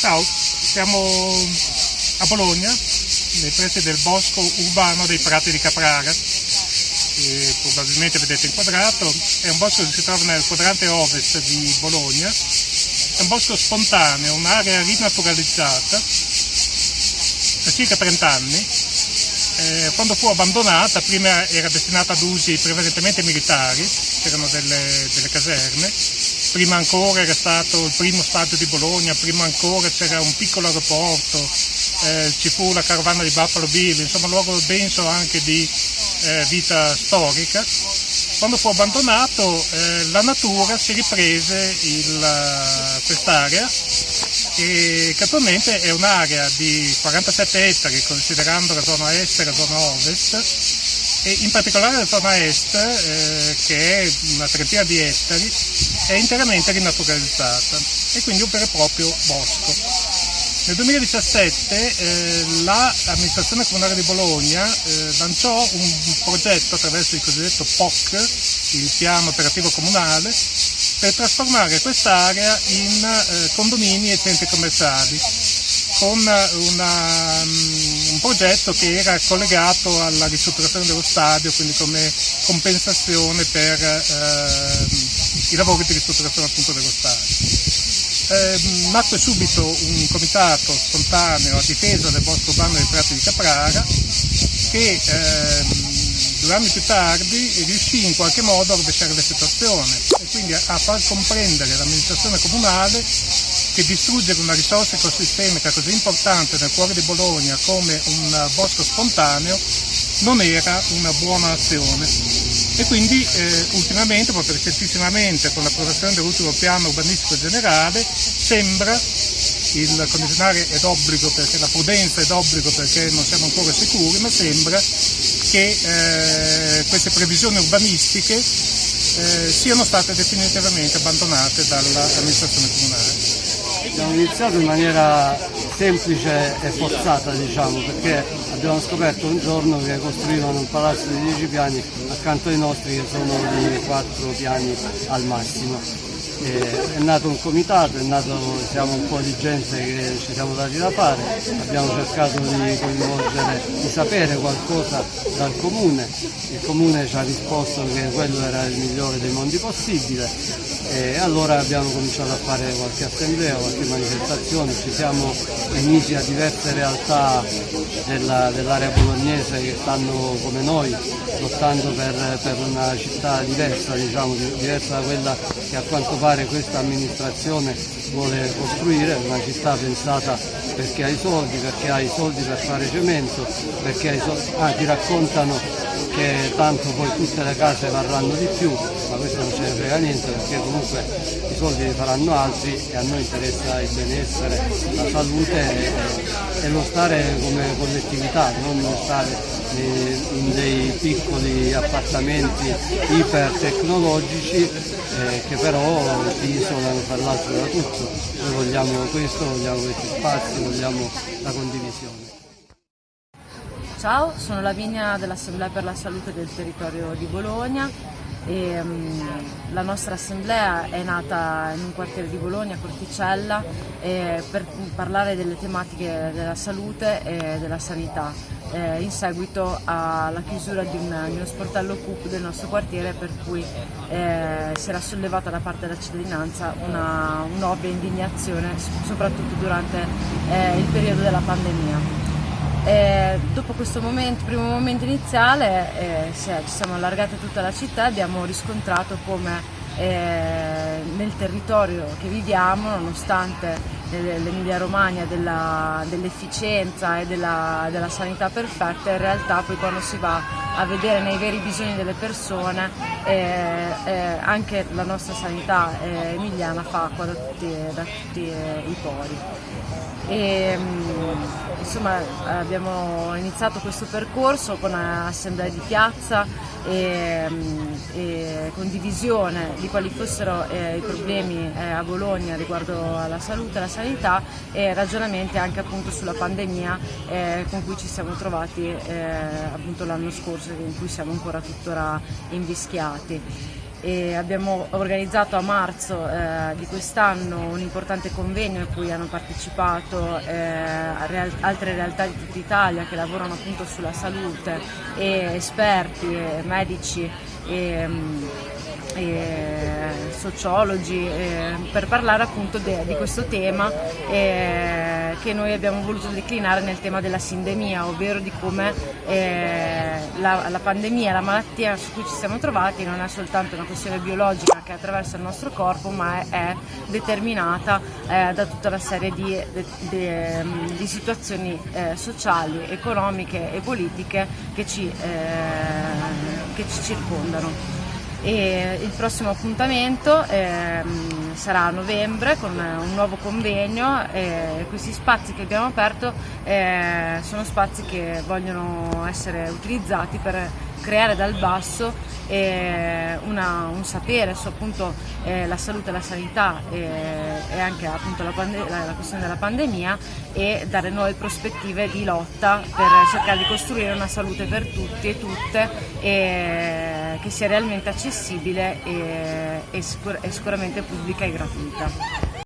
Ciao, siamo a Bologna, nei pressi del bosco urbano dei Prati di Caprara, che probabilmente vedete inquadrato. È un bosco che si trova nel quadrante ovest di Bologna. È un bosco spontaneo, un'area rinaturalizzata da circa 30 anni. Eh, quando fu abbandonata, prima era destinata ad usi prevalentemente militari, c'erano delle, delle caserme, prima ancora era stato il primo stadio di Bologna, prima ancora c'era un piccolo aeroporto, eh, ci fu la carovana di Buffalo Bill, insomma un luogo denso anche di eh, vita storica. Quando fu abbandonato eh, la natura si riprese quest'area che attualmente è un'area di 47 ettari considerando la zona est e la zona ovest e in particolare la zona est, eh, che è una trentina di ettari, è interamente rinaturalizzata e quindi un vero e proprio bosco. Nel 2017 eh, l'amministrazione comunale di Bologna eh, lanciò un progetto attraverso il cosiddetto POC, il piano operativo comunale, per trasformare quest'area in eh, condomini e centri commerciali con una, un progetto che era collegato alla ristrutturazione dello stadio, quindi come compensazione per eh, i lavori di ristrutturazione appunto dello stadio. Eh, nacque subito un comitato spontaneo a difesa del bosco urbano dei Prati di Caprara che eh, due anni più tardi riuscì in qualche modo a rovesciare la situazione e quindi a far comprendere l'amministrazione comunale che distruggere una risorsa ecosistemica così importante nel cuore di Bologna come un bosco spontaneo non era una buona azione. E quindi eh, ultimamente, proprio recentissimamente, con l'approvazione dell'ultimo piano urbanistico generale, sembra il condizionare è d'obbligo perché la prudenza è d'obbligo perché non siamo ancora sicuri, ma sembra che eh, queste previsioni urbanistiche eh, siano state definitivamente abbandonate dall'amministrazione comunale. Abbiamo iniziato in maniera semplice e forzata diciamo perché abbiamo scoperto un giorno che costruivano un palazzo di 10 piani accanto ai nostri che sono di 4 piani al massimo. E è nato un comitato, nato, siamo un po' di gente che ci siamo dati da fare, abbiamo cercato di coinvolgere, di sapere qualcosa dal comune, il comune ci ha risposto che quello era il migliore dei mondi possibile e allora abbiamo cominciato a fare qualche assemblea, qualche manifestazione, ci siamo uniti a diverse realtà dell'area dell bolognese che stanno come noi lottando per, per una città diversa, diciamo, diversa da quella che a quanto pare questa amministrazione vuole costruire, una città pensata perché ha i soldi, perché ha i soldi per fare cemento, perché soldi, ah, ti raccontano che tanto poi tutte le case varranno di più, ma questo non ce ne frega niente perché comunque i soldi li faranno altri e a noi interessa il benessere, la salute e, e lo stare come collettività, non stare in dei piccoli appartamenti ipertecnologici eh, che però ti isolano tra l'altro da tutto. Noi vogliamo questo, vogliamo questi spazi, vogliamo la condivisione. Ciao, sono Lavinia dell'Assemblea per la Salute del Territorio di Bologna e, um, la nostra assemblea è nata in un quartiere di Bologna, Corticella, eh, per parlare delle tematiche della salute e della sanità eh, in seguito alla chiusura di, un, di uno sportello CUP del nostro quartiere per cui eh, si era sollevata da parte della cittadinanza un'ovvia indignazione soprattutto durante eh, il periodo della pandemia. E dopo questo momento, primo momento iniziale eh, ci siamo allargati tutta la città e abbiamo riscontrato come eh, nel territorio che viviamo, nonostante l'Emilia Romagna dell'efficienza e della, della, sanità perfetta, in realtà poi quando si va a vedere nei veri bisogni delle persone eh, eh, anche la nostra sanità eh, emiliana fa acqua da tutti, da tutti i pori. E, mm, insomma abbiamo iniziato questo percorso con assemblee di piazza e, mm, e condivisione di quali fossero eh, i problemi eh, a Bologna riguardo alla salute alla sanità e ragionamenti anche appunto sulla pandemia eh, con cui ci siamo trovati eh, appunto l'anno scorso in cui siamo ancora tuttora invischiati. e abbiamo organizzato a marzo eh, di quest'anno un importante convegno a cui hanno partecipato eh, real altre realtà di tutta Italia che lavorano appunto sulla salute e esperti, e medici e, e sociologi per parlare appunto de, di questo tema che noi abbiamo voluto declinare nel tema della sindemia, ovvero di come la, la, pandemia, la malattia su cui ci siamo trovati non è soltanto una questione biologica che attraversa il nostro corpo, ma è, è determinata eh, da tutta una serie di, de, de, di situazioni eh, sociali, economiche e politiche che ci, eh, che ci circondano. E il prossimo appuntamento eh, sarà a novembre con un nuovo convegno e questi spazi che abbiamo aperto eh, sono spazi che vogliono essere utilizzati per creare dal basso eh, una, un sapere su appunto eh, la salute e la sanità e, e anche appunto la, la, la, questione della pandemia e dare nuove prospettive di lotta per cercare di costruire una salute per tutti e tutte e, che sia realmente accessibile e, e, sicur e sicuramente pubblica e gratuita.